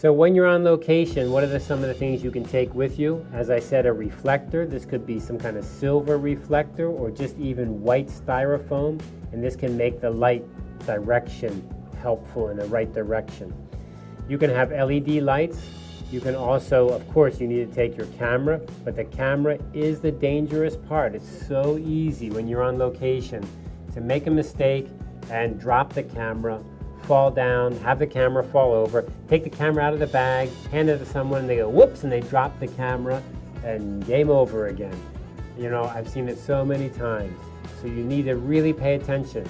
So when you're on location, what are the, some of the things you can take with you? As I said, a reflector. This could be some kind of silver reflector or just even white styrofoam. And this can make the light direction helpful in the right direction. You can have LED lights. You can also, of course, you need to take your camera, but the camera is the dangerous part. It's so easy when you're on location to make a mistake and drop the camera fall down, have the camera fall over, take the camera out of the bag, hand it to someone, and they go whoops, and they drop the camera, and game over again. You know, I've seen it so many times. So you need to really pay attention.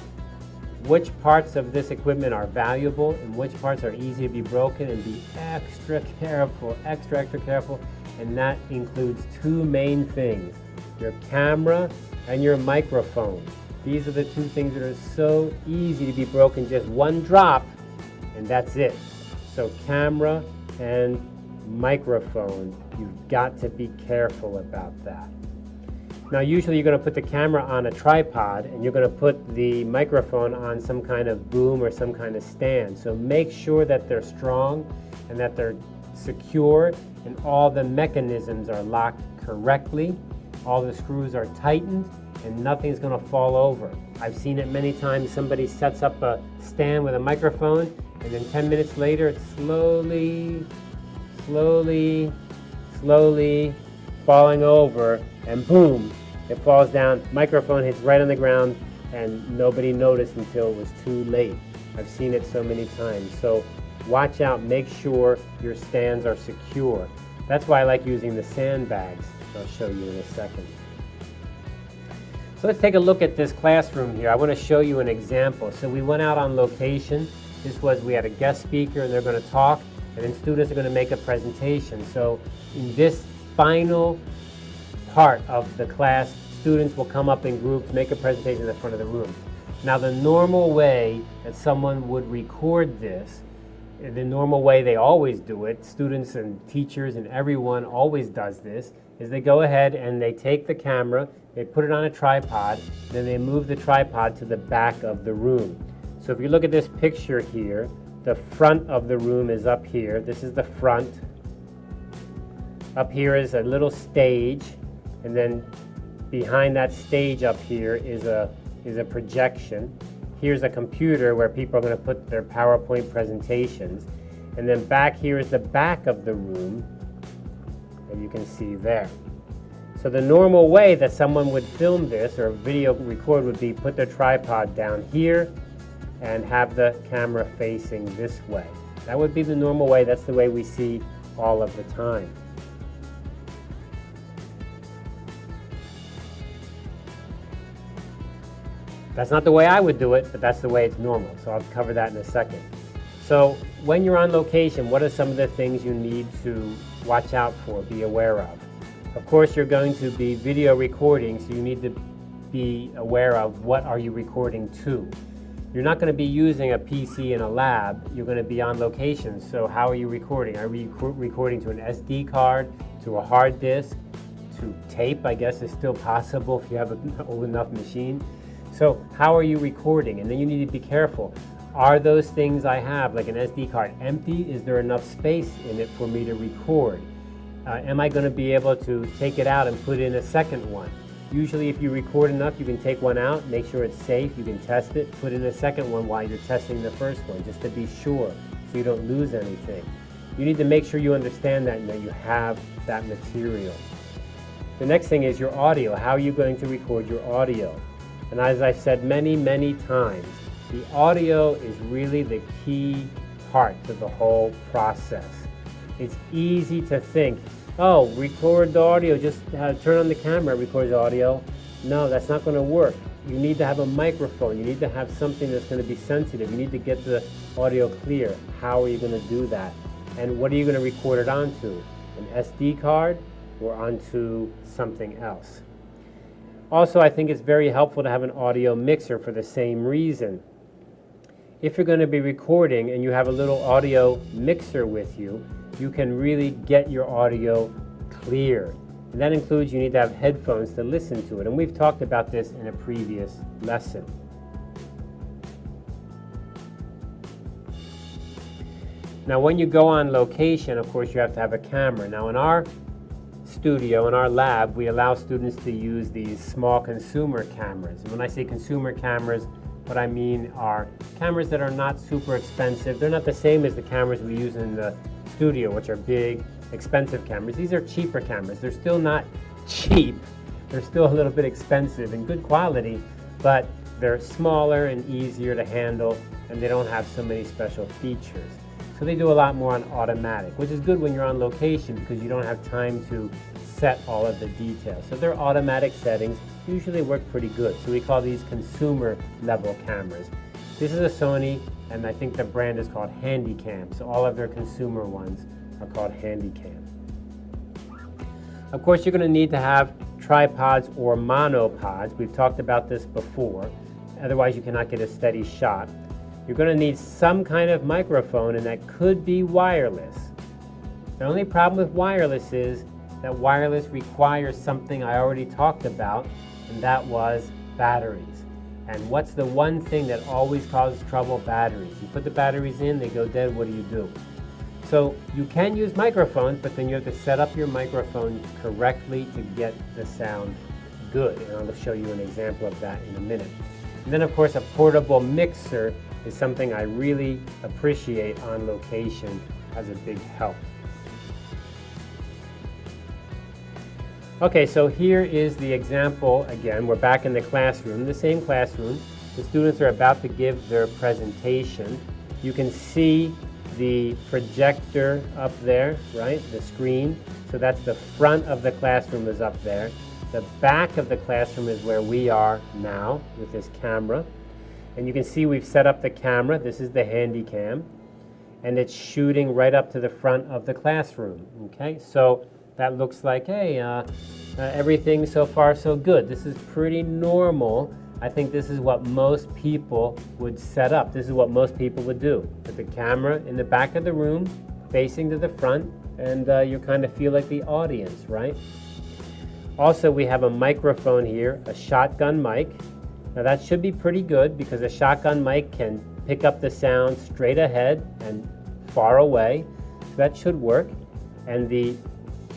Which parts of this equipment are valuable and which parts are easy to be broken and be extra careful, extra, extra careful. And that includes two main things, your camera and your microphone. These are the two things that are so easy to be broken, just one drop, and that's it. So camera and microphone, you've got to be careful about that. Now usually you're going to put the camera on a tripod and you're going to put the microphone on some kind of boom or some kind of stand. So make sure that they're strong and that they're secure and all the mechanisms are locked correctly, all the screws are tightened and nothing's going to fall over. I've seen it many times. Somebody sets up a stand with a microphone, and then 10 minutes later, it's slowly, slowly, slowly falling over, and boom, it falls down. Microphone hits right on the ground, and nobody noticed until it was too late. I've seen it so many times. So watch out, make sure your stands are secure. That's why I like using the sandbags. I'll show you in a second. So let's take a look at this classroom here. I want to show you an example. So we went out on location. This was, we had a guest speaker and they're going to talk and then students are going to make a presentation. So in this final part of the class, students will come up in groups, make a presentation in the front of the room. Now the normal way that someone would record this, the normal way they always do it, students and teachers and everyone always does this, is they go ahead and they take the camera, they put it on a tripod, then they move the tripod to the back of the room. So if you look at this picture here, the front of the room is up here. This is the front. Up here is a little stage, and then behind that stage up here is a, is a projection. Here's a computer where people are going to put their PowerPoint presentations. And then back here is the back of the room, that you can see there. So the normal way that someone would film this or video record would be put their tripod down here and have the camera facing this way. That would be the normal way. That's the way we see all of the time. That's not the way I would do it, but that's the way it's normal. So I'll cover that in a second. So when you're on location, what are some of the things you need to watch out for, be aware of? Of course, you're going to be video recording, so you need to be aware of what are you recording to. You're not going to be using a PC in a lab. You're going to be on location. So how are you recording? Are you recording to an SD card, to a hard disk, to tape, I guess is still possible if you have an old enough machine. So how are you recording? And then you need to be careful. Are those things I have, like an SD card, empty? Is there enough space in it for me to record? uh, am I going to be able to take it out and put in a second one? Usually if you record enough, you can take one out, make sure it's safe, you can test it, put in a second one while you're testing the first one, just to be sure, so you don't lose anything. You need to make sure you understand that and that you have that material. The next thing is your audio. How are you going to record your audio? And as I've said many, many times, the audio is really the key part to the whole process. It's easy to think, oh, record the audio, just uh, turn on the camera, record the audio. No, that's not going to work. You need to have a microphone. You need to have something that's going to be sensitive. You need to get the audio clear. How are you going to do that? And what are you going to record it onto? An SD card or onto something else? Also, I think it's very helpful to have an audio mixer for the same reason. If you're going to be recording and you have a little audio mixer with you, you can really get your audio clear. And that includes you need to have headphones to listen to it. And we've talked about this in a previous lesson. Now when you go on location, of course you have to have a camera. Now in our studio, in our lab, we allow students to use these small consumer cameras. And when I say consumer cameras, what I mean are cameras that are not super expensive. They're not the same as the cameras we use in the studio, which are big, expensive cameras. These are cheaper cameras. They're still not cheap. They're still a little bit expensive and good quality, but they're smaller and easier to handle, and they don't have so many special features. So they do a lot more on automatic, which is good when you're on location because you don't have time to set all of the details. So they're automatic settings usually work pretty good. So we call these consumer level cameras. This is a Sony, and I think the brand is called Handycam. So all of their consumer ones are called Handycam. Of course, you're going to need to have tripods or monopods. We've talked about this before. Otherwise, you cannot get a steady shot you're going to need some kind of microphone and that could be wireless. The only problem with wireless is that wireless requires something I already talked about and that was batteries. And what's the one thing that always causes trouble? Batteries. You put the batteries in, they go dead, what do you do? So you can use microphones, but then you have to set up your microphone correctly to get the sound good. And I'll show you an example of that in a minute. And then of course a portable mixer is something I really appreciate on location as a big help. Okay, so here is the example again. We're back in the classroom, the same classroom. The students are about to give their presentation. You can see the projector up there, right? The screen. So that's the front of the classroom is up there. The back of the classroom is where we are now with this camera. And you can see we've set up the camera. This is the Handycam. And it's shooting right up to the front of the classroom. Okay, so that looks like, hey, uh, uh, everything so far so good. This is pretty normal. I think this is what most people would set up. This is what most people would do. Put the camera in the back of the room, facing to the front, and uh, you kind of feel like the audience, right? Also, we have a microphone here, a shotgun mic. Now that should be pretty good because a shotgun mic can pick up the sound straight ahead and far away. So that should work. And the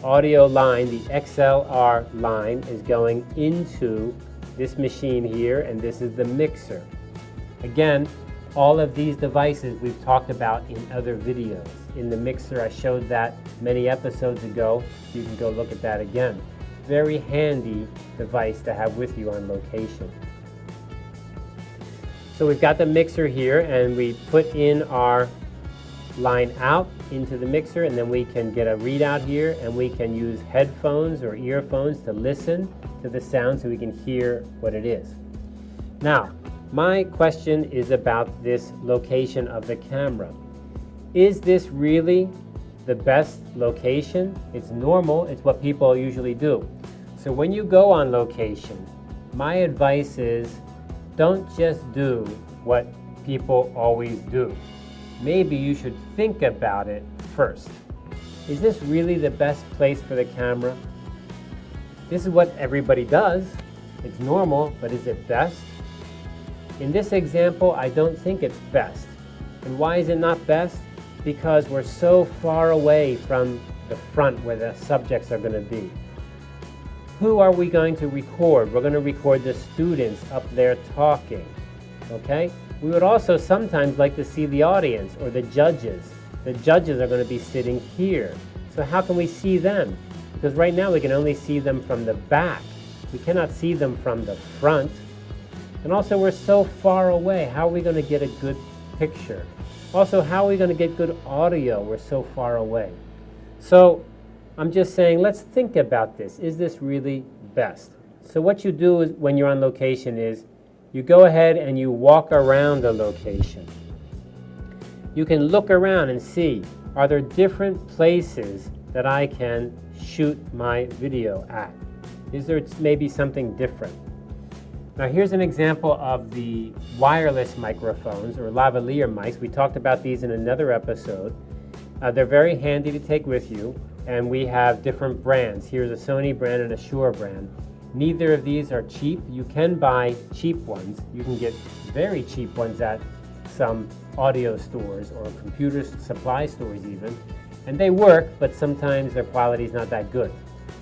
audio line, the XLR line, is going into this machine here, and this is the mixer. Again, all of these devices we've talked about in other videos. In the mixer, I showed that many episodes ago. You can go look at that again. Very handy device to have with you on location. So we've got the mixer here and we put in our line out into the mixer and then we can get a readout here and we can use headphones or earphones to listen to the sound so we can hear what it is. Now, my question is about this location of the camera. Is this really the best location? It's normal, it's what people usually do. So when you go on location, my advice is don't just do what people always do. Maybe you should think about it first. Is this really the best place for the camera? This is what everybody does. It's normal, but is it best? In this example, I don't think it's best. And why is it not best? Because we're so far away from the front where the subjects are going to be who are we going to record? We're going to record the students up there talking, okay? We would also sometimes like to see the audience or the judges. The judges are going to be sitting here. So how can we see them? Because right now we can only see them from the back. We cannot see them from the front. And also we're so far away. How are we going to get a good picture? Also, how are we going to get good audio? We're so far away. So I'm just saying, let's think about this. Is this really best? So what you do is, when you're on location is you go ahead and you walk around the location. You can look around and see, are there different places that I can shoot my video at? Is there maybe something different? Now here's an example of the wireless microphones or lavalier mics. We talked about these in another episode. Uh, they're very handy to take with you and we have different brands. Here's a Sony brand and a Shure brand. Neither of these are cheap. You can buy cheap ones. You can get very cheap ones at some audio stores or computer supply stores even, and they work, but sometimes their quality is not that good.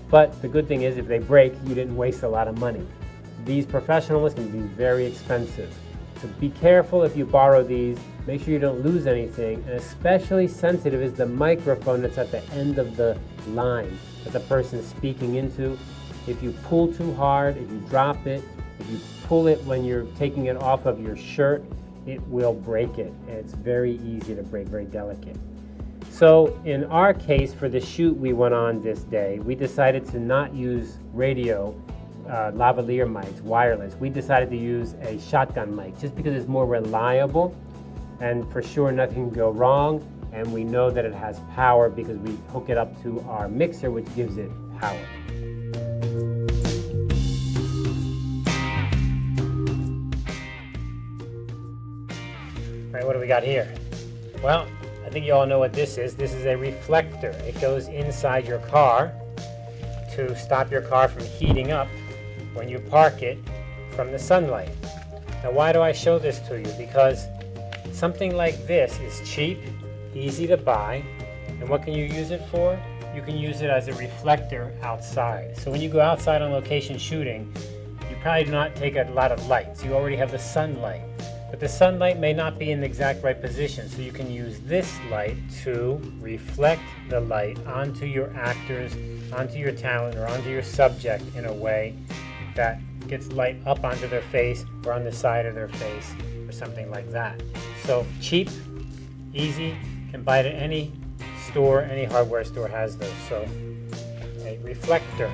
But the good thing is if they break, you didn't waste a lot of money. These professional ones can be very expensive. So be careful if you borrow these, make sure you don't lose anything, and especially sensitive is the microphone that's at the end of the line that the person is speaking into. If you pull too hard, if you drop it, if you pull it when you're taking it off of your shirt, it will break it. It's very easy to break, very delicate. So in our case, for the shoot we went on this day, we decided to not use radio uh, lavalier mics, wireless. We decided to use a shotgun mic just because it's more reliable and for sure nothing can go wrong and we know that it has power because we hook it up to our mixer which gives it power. All right, what do we got here? Well, I think you all know what this is. This is a reflector. It goes inside your car to stop your car from heating up when you park it from the sunlight. Now why do I show this to you? Because something like this is cheap, easy to buy, and what can you use it for? You can use it as a reflector outside. So when you go outside on location shooting, you probably do not take a lot of lights. You already have the sunlight. But the sunlight may not be in the exact right position, so you can use this light to reflect the light onto your actors, onto your talent, or onto your subject in a way that gets light up onto their face or on the side of their face or something like that. So cheap, easy, can buy it at any store, any hardware store has those. So a reflector.